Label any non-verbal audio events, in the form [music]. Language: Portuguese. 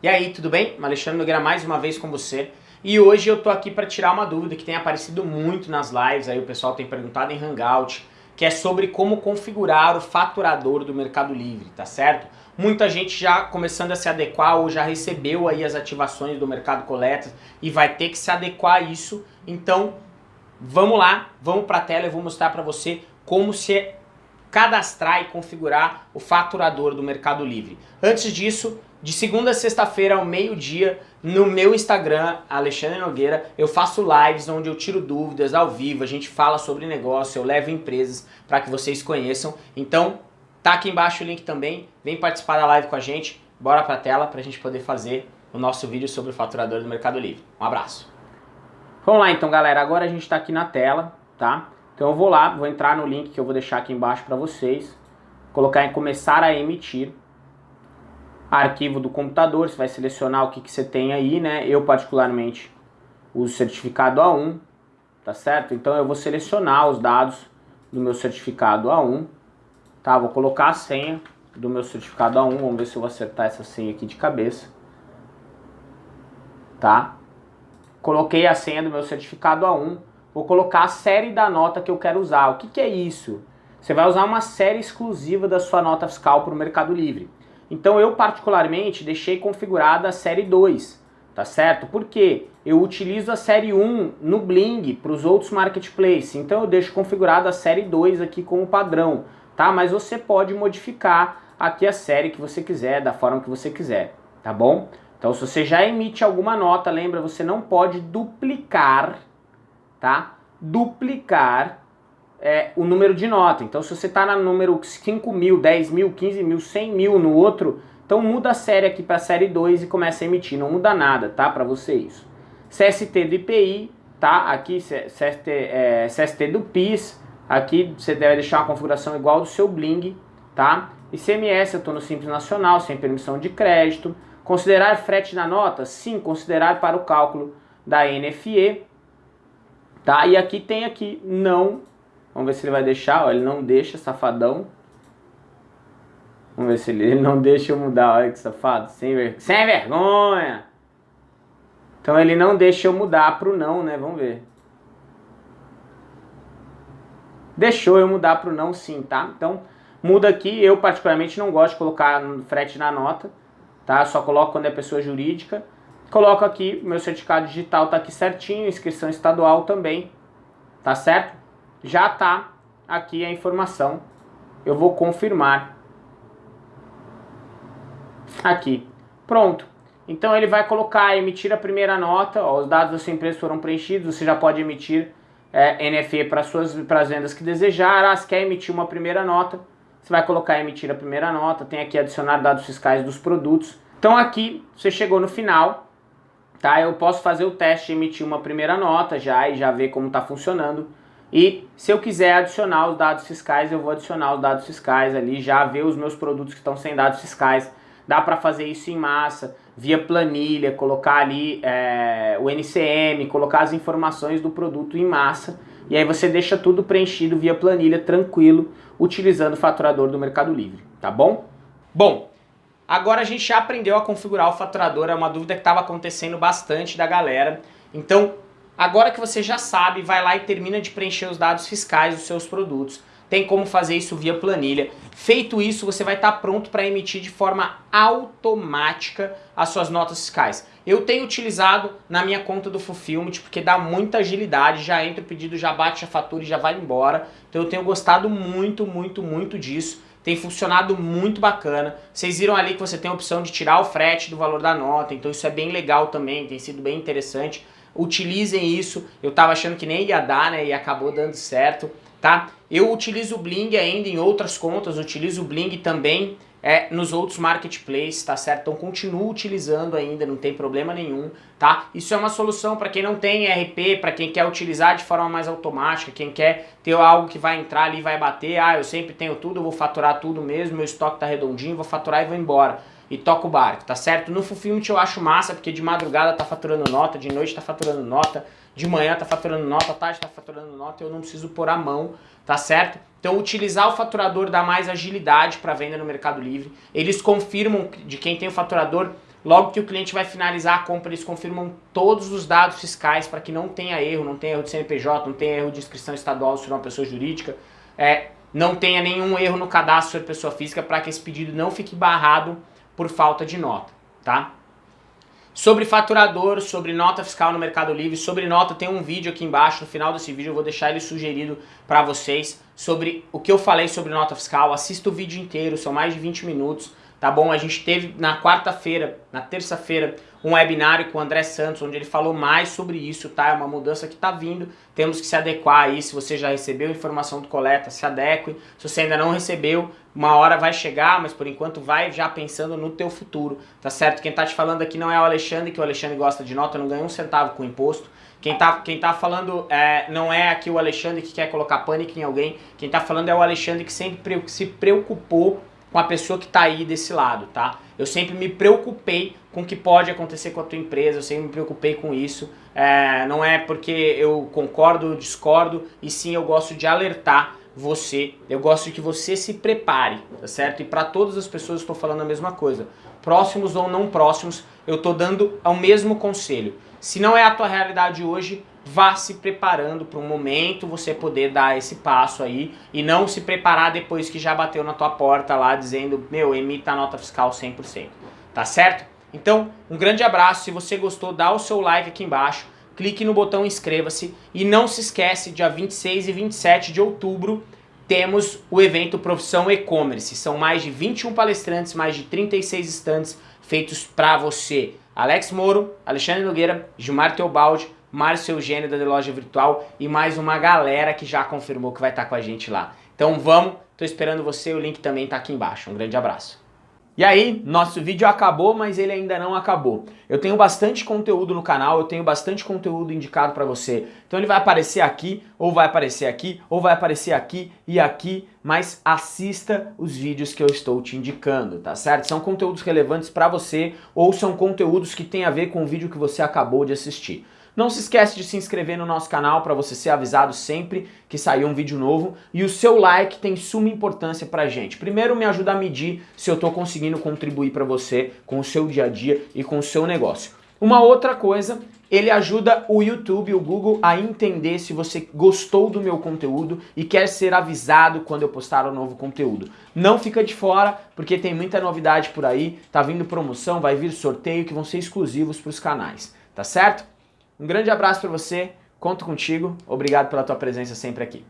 E aí, tudo bem? Alexandre Nogueira mais uma vez com você. E hoje eu tô aqui para tirar uma dúvida que tem aparecido muito nas lives, aí o pessoal tem perguntado em Hangout, que é sobre como configurar o faturador do Mercado Livre, tá certo? Muita gente já começando a se adequar ou já recebeu aí as ativações do Mercado Coleta e vai ter que se adequar a isso. Então, vamos lá, vamos para a tela, eu vou mostrar para você como se cadastrar e configurar o faturador do Mercado Livre. Antes disso, de segunda a sexta-feira ao meio-dia, no meu Instagram, Alexandre Nogueira, eu faço lives onde eu tiro dúvidas ao vivo, a gente fala sobre negócio, eu levo empresas para que vocês conheçam. Então, tá aqui embaixo o link também, vem participar da live com a gente, bora pra tela para a gente poder fazer o nosso vídeo sobre o faturador do Mercado Livre. Um abraço. Vamos lá então, galera, agora a gente está aqui na tela, tá? Então eu vou lá, vou entrar no link que eu vou deixar aqui embaixo para vocês, colocar em começar a emitir, arquivo do computador, você vai selecionar o que, que você tem aí, né? Eu particularmente uso certificado A1, tá certo? Então eu vou selecionar os dados do meu certificado A1, tá? Vou colocar a senha do meu certificado A1, vamos ver se eu vou acertar essa senha aqui de cabeça, tá? Coloquei a senha do meu certificado A1, vou colocar a série da nota que eu quero usar. O que, que é isso? Você vai usar uma série exclusiva da sua nota fiscal para o Mercado Livre. Então eu particularmente deixei configurada a série 2, tá certo? Porque eu utilizo a série 1 no Bling para os outros marketplaces, então eu deixo configurada a série 2 aqui como padrão, tá? Mas você pode modificar aqui a série que você quiser, da forma que você quiser, tá bom? Então se você já emite alguma nota, lembra, você não pode duplicar, tá? Duplicar é, o número de nota. Então se você está no número 5 mil, 10 mil, 15 mil, 100 mil no outro, então muda a série aqui para a série 2 e começa a emitir. Não muda nada, tá? Para você isso. CST do IPI, tá? Aqui CST, é, CST do PIS. Aqui você deve deixar uma configuração igual do seu Bling, tá? ICMS, eu estou no Simples Nacional, sem permissão de crédito. Considerar frete na nota? Sim, considerar para o cálculo da NFE. Tá? E aqui tem aqui, não Vamos ver se ele vai deixar, ó, ele não deixa, safadão. Vamos ver se ele, [laughs] ele não deixa eu mudar, olha que safado, sem, ver, sem vergonha. Então ele não deixa eu mudar pro não, né, vamos ver. Deixou eu mudar pro não sim, tá? Então muda aqui, eu particularmente não gosto de colocar frete na nota, tá? Só coloco quando é pessoa jurídica. Coloco aqui, meu certificado digital tá aqui certinho, inscrição estadual também, tá certo? Já está aqui a informação. Eu vou confirmar. Aqui. Pronto. Então ele vai colocar, emitir a primeira nota, ó, os dados da sua empresa foram preenchidos, você já pode emitir é, NFE para suas para as vendas que desejar. Ah, se quer emitir uma primeira nota, você vai colocar emitir a primeira nota, tem aqui adicionar dados fiscais dos produtos. Então aqui você chegou no final, tá? Eu posso fazer o teste, emitir uma primeira nota já e já ver como está funcionando. E se eu quiser adicionar os dados fiscais, eu vou adicionar os dados fiscais ali, já ver os meus produtos que estão sem dados fiscais. Dá para fazer isso em massa, via planilha, colocar ali é, o NCM, colocar as informações do produto em massa. E aí você deixa tudo preenchido via planilha, tranquilo, utilizando o faturador do Mercado Livre, tá bom? Bom, agora a gente já aprendeu a configurar o faturador, é uma dúvida que estava acontecendo bastante da galera. Então, Agora que você já sabe, vai lá e termina de preencher os dados fiscais dos seus produtos. Tem como fazer isso via planilha. Feito isso, você vai estar pronto para emitir de forma automática as suas notas fiscais. Eu tenho utilizado na minha conta do Fulfillment porque dá muita agilidade, já entra o pedido, já bate a fatura e já vai embora. Então eu tenho gostado muito, muito, muito disso. Tem funcionado muito bacana. Vocês viram ali que você tem a opção de tirar o frete do valor da nota, então isso é bem legal também, tem sido bem interessante utilizem isso. Eu tava achando que nem ia dar, né, e acabou dando certo, tá? Eu utilizo o Bling ainda em outras contas, utilizo o Bling também é, nos outros marketplaces, tá certo? Então continuo utilizando ainda, não tem problema nenhum, tá? Isso é uma solução para quem não tem ERP, para quem quer utilizar de forma mais automática, quem quer ter algo que vai entrar ali e vai bater, ah, eu sempre tenho tudo, eu vou faturar tudo mesmo, meu estoque tá redondinho, vou faturar e vou embora e toca o barco, tá certo? No Fulfillment eu acho massa, porque de madrugada tá faturando nota, de noite tá faturando nota, de manhã tá faturando nota, tarde tá faturando nota, eu não preciso pôr a mão, tá certo? Então utilizar o faturador dá mais agilidade para venda no Mercado Livre. Eles confirmam de quem tem o faturador Logo que o cliente vai finalizar a compra, eles confirmam todos os dados fiscais para que não tenha erro, não tenha erro de CNPJ, não tenha erro de inscrição estadual se for uma pessoa jurídica, é, não tenha nenhum erro no cadastro de pessoa física para que esse pedido não fique barrado por falta de nota, tá? Sobre faturador, sobre nota fiscal no Mercado Livre, sobre nota tem um vídeo aqui embaixo, no final desse vídeo eu vou deixar ele sugerido para vocês sobre o que eu falei sobre nota fiscal, assista o vídeo inteiro, são mais de 20 minutos, tá bom? A gente teve na quarta-feira, na terça-feira, um webinário com o André Santos, onde ele falou mais sobre isso, tá? É uma mudança que tá vindo, temos que se adequar aí, se você já recebeu informação do coleta, se adeque, se você ainda não recebeu, uma hora vai chegar, mas por enquanto vai já pensando no teu futuro, tá certo? Quem tá te falando aqui não é o Alexandre, que o Alexandre gosta de nota, não ganha um centavo com imposto, quem tá, quem tá falando é, não é aqui o Alexandre que quer colocar pânico em alguém, quem tá falando é o Alexandre que sempre se preocupou com a pessoa que está aí desse lado, tá? Eu sempre me preocupei com o que pode acontecer com a tua empresa, eu sempre me preocupei com isso. É, não é porque eu concordo ou discordo, e sim eu gosto de alertar você, eu gosto que você se prepare, tá certo? E para todas as pessoas estou falando a mesma coisa. Próximos ou não próximos, eu estou dando o mesmo conselho. Se não é a tua realidade hoje, vá se preparando para um momento você poder dar esse passo aí e não se preparar depois que já bateu na tua porta lá dizendo, meu, emita a nota fiscal 100%, tá certo? Então, um grande abraço, se você gostou, dá o seu like aqui embaixo, clique no botão inscreva-se e não se esquece, dia 26 e 27 de outubro temos o evento Profissão E-Commerce, são mais de 21 palestrantes, mais de 36 estantes feitos para você. Alex Moro, Alexandre Nogueira, Gilmar Teobaldi, Márcio Eugênio da The Loja Virtual e mais uma galera que já confirmou que vai estar com a gente lá. Então vamos, tô esperando você, o link também tá aqui embaixo. Um grande abraço. E aí, nosso vídeo acabou, mas ele ainda não acabou. Eu tenho bastante conteúdo no canal, eu tenho bastante conteúdo indicado para você. Então ele vai aparecer aqui, ou vai aparecer aqui, ou vai aparecer aqui e aqui, mas assista os vídeos que eu estou te indicando, tá certo? São conteúdos relevantes para você, ou são conteúdos que têm a ver com o vídeo que você acabou de assistir. Não se esquece de se inscrever no nosso canal para você ser avisado sempre que sair um vídeo novo. E o seu like tem suma importância pra gente. Primeiro me ajuda a medir se eu estou conseguindo contribuir para você com o seu dia a dia e com o seu negócio. Uma outra coisa, ele ajuda o YouTube, o Google a entender se você gostou do meu conteúdo e quer ser avisado quando eu postar um novo conteúdo. Não fica de fora, porque tem muita novidade por aí, tá vindo promoção, vai vir sorteio que vão ser exclusivos para os canais, tá certo? Um grande abraço para você, conto contigo, obrigado pela tua presença sempre aqui.